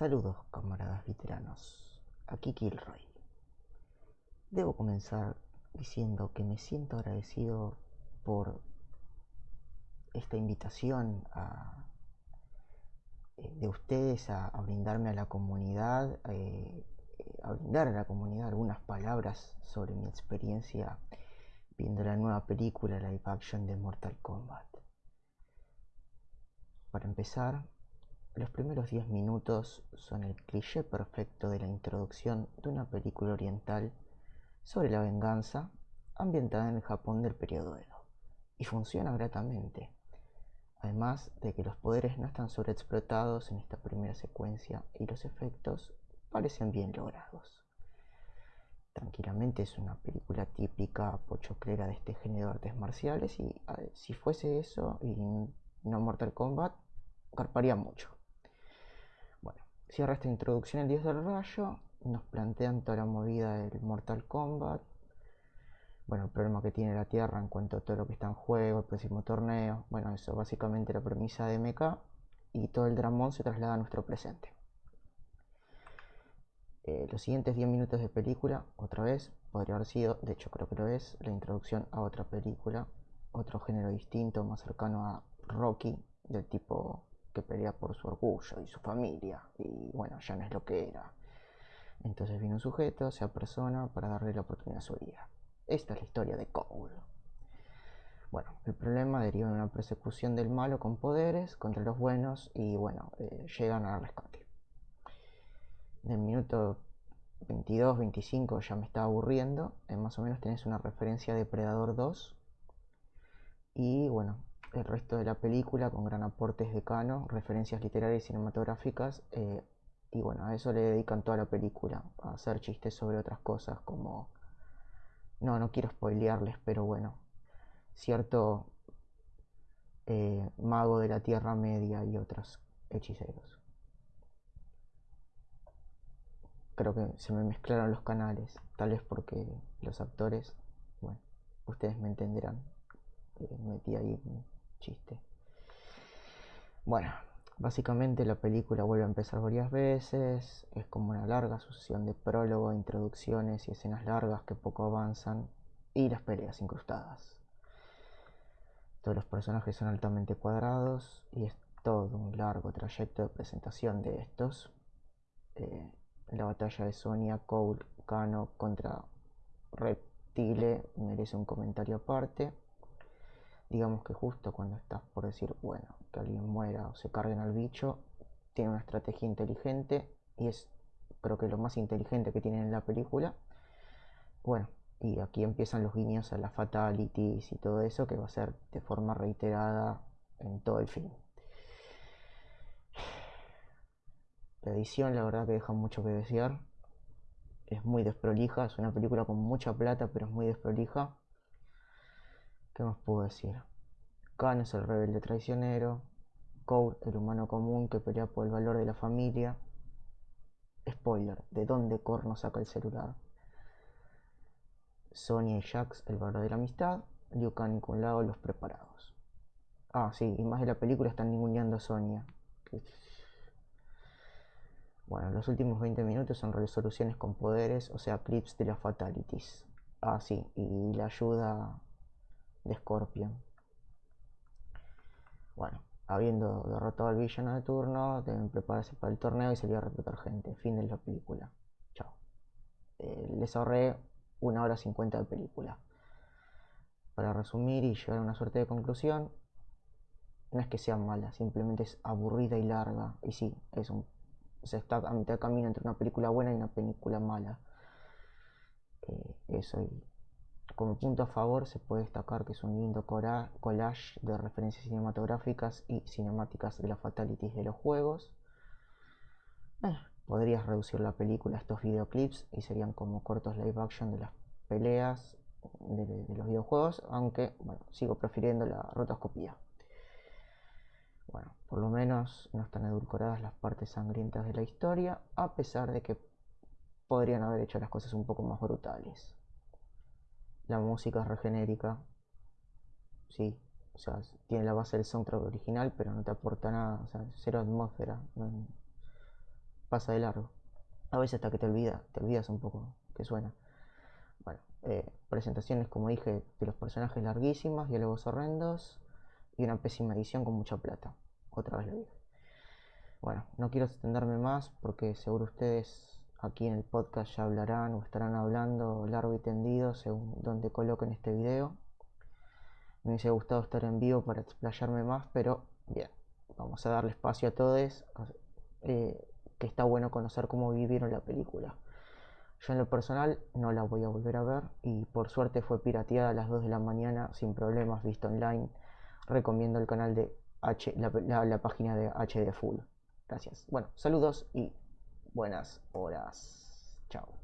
Saludos, camaradas veteranos. Aquí Kilroy. Debo comenzar diciendo que me siento agradecido por esta invitación eh, de ustedes a, brindarme a la comunidad, eh, a brindar a la comunidad algunas palabras sobre mi experiencia viendo la nueva película live action de Mortal Kombat. Para empezar, los primeros 10 minutos son el cliché perfecto de la introducción de una película oriental sobre la venganza ambientada en el Japón del periodo Edo, y funciona gratamente, además de que los poderes no están sobreexplotados en esta primera secuencia y los efectos parecen bien logrados. Tranquilamente es una película típica pochoclera de este género de artes marciales y si fuese eso y no Mortal Kombat, carparía mucho. Cierra esta introducción el dios del rayo, nos plantean toda la movida del Mortal Kombat, bueno, el problema que tiene la Tierra en cuanto a todo lo que está en juego, el próximo torneo, bueno, eso básicamente la premisa de MK y todo el dramón se traslada a nuestro presente. Eh, los siguientes 10 minutos de película, otra vez, podría haber sido, de hecho creo que lo es, la introducción a otra película, otro género distinto, más cercano a Rocky, del tipo que pelea por su orgullo y su familia, y bueno, ya no es lo que era. Entonces viene un sujeto, se persona para darle la oportunidad a su vida. Esta es la historia de Cole. Bueno, el problema deriva de una persecución del malo con poderes contra los buenos y bueno, eh, llegan al rescate. En el minuto 22, 25 ya me estaba aburriendo. Eh, más o menos tenés una referencia de Predador 2. Y bueno, el resto de la película con gran aportes de Cano, referencias literarias y cinematográficas. Eh, y bueno, a eso le dedican toda la película, a hacer chistes sobre otras cosas como... No, no quiero spoilearles, pero bueno, cierto eh, mago de la Tierra Media y otros hechiceros. Creo que se me mezclaron los canales, tal vez porque los actores, bueno, ustedes me entenderán. Eh, metí ahí chiste. Bueno, básicamente la película vuelve a empezar varias veces, es como una larga sucesión de prólogo, introducciones y escenas largas que poco avanzan y las peleas incrustadas. Todos los personajes son altamente cuadrados y es todo un largo trayecto de presentación de estos. Eh, la batalla de Sonia Cole Kano contra Reptile merece un comentario aparte digamos que justo cuando estás por decir, bueno, que alguien muera o se carguen al bicho, tiene una estrategia inteligente y es creo que lo más inteligente que tienen en la película. Bueno, y aquí empiezan los guiños a las fatalities y todo eso que va a ser de forma reiterada en todo el film. La edición la verdad que deja mucho que desear. Es muy desprolija, es una película con mucha plata, pero es muy desprolija. ¿Qué más puedo decir? Khan es el rebelde traicionero. Cole, el humano común que pelea por el valor de la familia. Spoiler, ¿de dónde Corno saca el celular? Sonia y Jax, el valor de la amistad. Liu Kang y Kun los preparados. Ah, sí, y más de la película están ninguneando a Sonia. Bueno, los últimos 20 minutos son resoluciones con poderes, o sea, clips de las fatalities. Ah, sí, y la ayuda de Scorpion. Bueno, habiendo derrotado al villano de turno, deben prepararse para el torneo y salir a reclutar gente. Fin de la película. Chao. Eh, les ahorré una hora cincuenta de película. Para resumir y llegar a una suerte de conclusión, no es que sea mala, simplemente es aburrida y larga. Y sí, es un, se está a mitad de camino entre una película buena y una película mala. Eh, eso y como punto a favor se puede destacar que es un lindo collage de referencias cinematográficas y cinemáticas de las fatalities de los juegos. Podrías reducir la película a estos videoclips y serían como cortos live action de las peleas de, los videojuegos, aunque bueno, sigo prefiriendo la rotoscopía. Bueno, por lo menos no están edulcoradas las partes sangrientas de la historia, a pesar de que podrían haber hecho las cosas un poco más brutales. La música es regenérica. Sí, o sea, tiene la base del soundtrack original, pero no te aporta nada. O sea, cero atmósfera. pasa de largo. A veces hasta que te olvidas, te olvidas un poco que suena. Bueno, eh, presentaciones, como dije, de los personajes larguísimas, diálogos horrendos y una pésima edición con mucha plata. Otra vez lo dije. Bueno, no quiero extenderme más porque seguro ustedes aquí en el podcast ya hablarán o estarán hablando largo y tendido según donde coloquen este video. Me hubiese gustado estar en vivo para explayarme más, pero bien, vamos a darle espacio a todos, eh, que está bueno conocer cómo vivieron la película. Yo en lo personal no la voy a volver a ver y por suerte fue pirateada a las 2 de la mañana sin problemas, visto online. Recomiendo el canal de H, la, la página de HD Full. Gracias. Bueno, saludos y buenas horas. Chao.